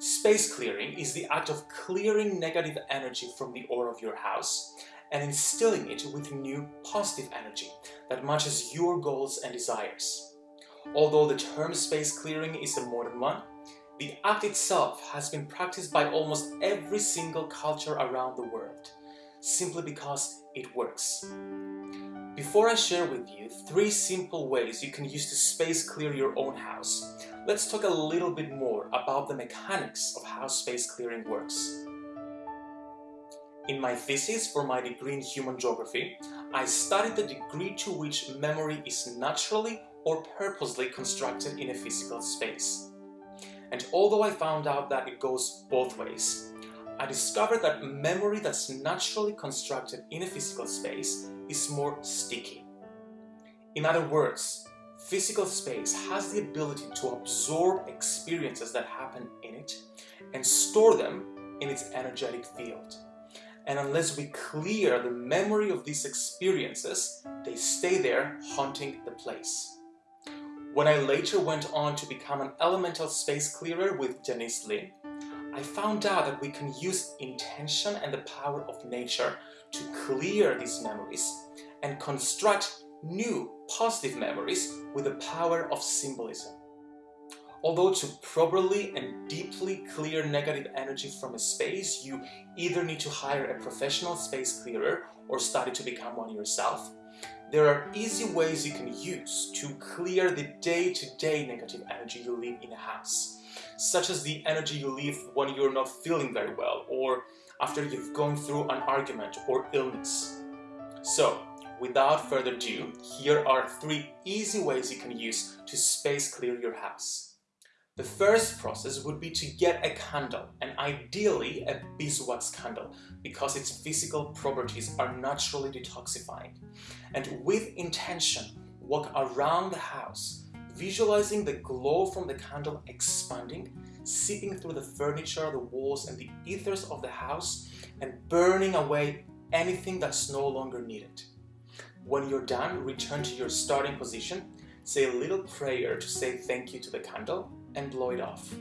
Space clearing is the act of clearing negative energy from the aura of your house and instilling it with new positive energy that matches your goals and desires. Although the term space clearing is a modern one, the act itself has been practiced by almost every single culture around the world, simply because it works. Before I share with you three simple ways you can use to space clear your own house, let's talk a little bit more about the mechanics of how space clearing works. In my thesis for my degree in human geography, I studied the degree to which memory is naturally or purposely constructed in a physical space. And although I found out that it goes both ways, I discovered that memory that's naturally constructed in a physical space is more sticky. In other words, physical space has the ability to absorb experiences that happen in it and store them in its energetic field. And unless we clear the memory of these experiences, they stay there haunting the place. When I later went on to become an elemental space clearer with Denise Linn, I found out that we can use intention and the power of nature to clear these memories and construct new positive memories with the power of symbolism. Although to properly and deeply clear negative energy from a space, you either need to hire a professional space clearer or study to become one yourself, there are easy ways you can use to clear the day-to-day -day negative energy you leave in a house, such as the energy you leave when you're not feeling very well or after you've gone through an argument or illness. So, without further ado, here are three easy ways you can use to space clear your house. The first process would be to get a candle, and ideally a beeswax candle, because its physical properties are naturally detoxifying. And with intention, walk around the house, visualizing the glow from the candle expanding, seeping through the furniture, the walls, and the ethers of the house, and burning away anything that's no longer needed. When you're done, return to your starting position, say a little prayer to say thank you to the candle, and blow it off.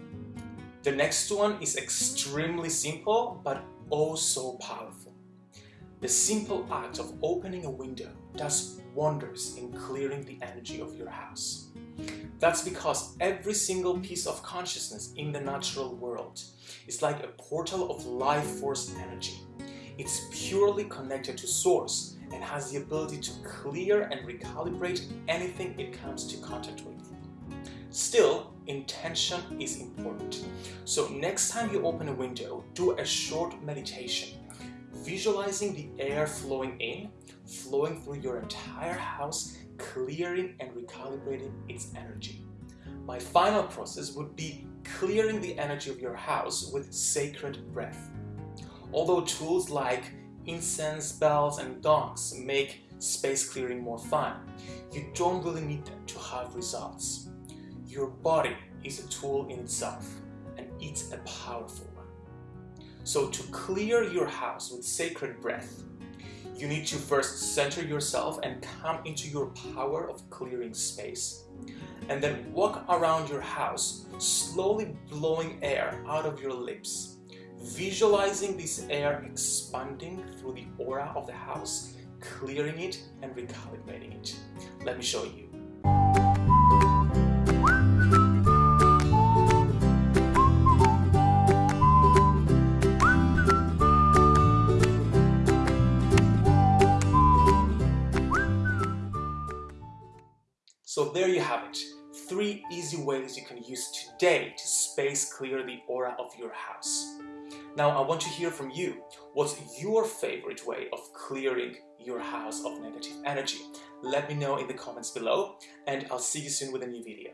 The next one is extremely simple, but oh so powerful. The simple act of opening a window does wonders in clearing the energy of your house. That's because every single piece of consciousness in the natural world is like a portal of life force energy. It's purely connected to source and has the ability to clear and recalibrate anything it comes to contact with. Still, intention is important. So next time you open a window, do a short meditation, visualizing the air flowing in, flowing through your entire house, clearing and recalibrating its energy. My final process would be clearing the energy of your house with sacred breath. Although tools like incense, bells, and gongs make space clearing more fun, you don't really need them to have results. Your body is a tool in itself, and it's a powerful one. So to clear your house with sacred breath, you need to first center yourself and come into your power of clearing space. And then walk around your house, slowly blowing air out of your lips, visualizing this air expanding through the aura of the house, clearing it and recalibrating it. Let me show you. So there you have it, three easy ways you can use today to space clear the aura of your house. Now I want to hear from you. What's your favorite way of clearing your house of negative energy? Let me know in the comments below and I'll see you soon with a new video.